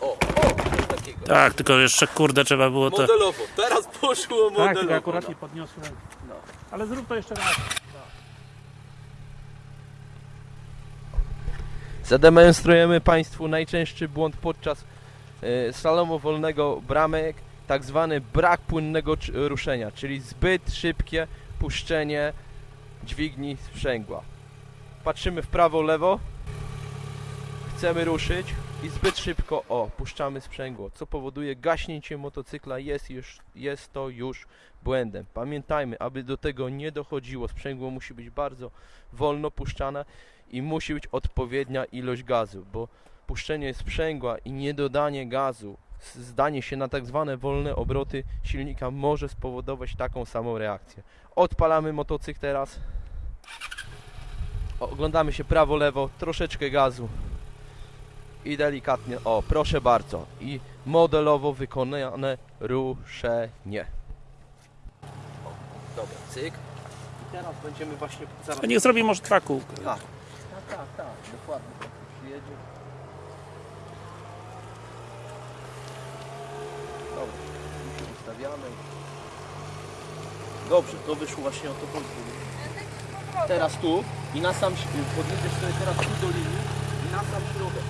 O, o, coś takiego. Tak, tylko jeszcze kurde trzeba było to... Modelowo, teraz poszło Tak, tylko modelowo. akurat no. nie podniosłem. Ale zrób to jeszcze raz. Zademonstrujemy Państwu najczęstszy błąd podczas e, slalomu wolnego bramek, tak zwany brak płynnego ruszenia, czyli zbyt szybkie puszczenie dźwigni sprzęgła. Patrzymy w prawo, lewo, chcemy ruszyć i zbyt szybko, o, puszczamy sprzęgło, co powoduje gaśnięcie motocykla, jest, już, jest to już błędem. Pamiętajmy, aby do tego nie dochodziło, sprzęgło musi być bardzo wolno puszczane, i musi być odpowiednia ilość gazu, bo puszczenie sprzęgła i niedodanie gazu, zdanie się na tak zwane wolne obroty silnika może spowodować taką samą reakcję. Odpalamy motocykl teraz. Oglądamy się prawo, lewo, troszeczkę gazu i delikatnie, o proszę bardzo, i modelowo wykonane ruszenie. O, dobra, cyk. I teraz będziemy właśnie zaraz niech zrobi może dwa kółka. tak, tak, tak, tak, dokładnie. Tak przyjedzie. Dobra, tu się ustawiamy. Dobrze, to wyszło właśnie o to chodzi. Teraz tu i na sam, podjedziesz sobie teraz tu do linii i na sam środek.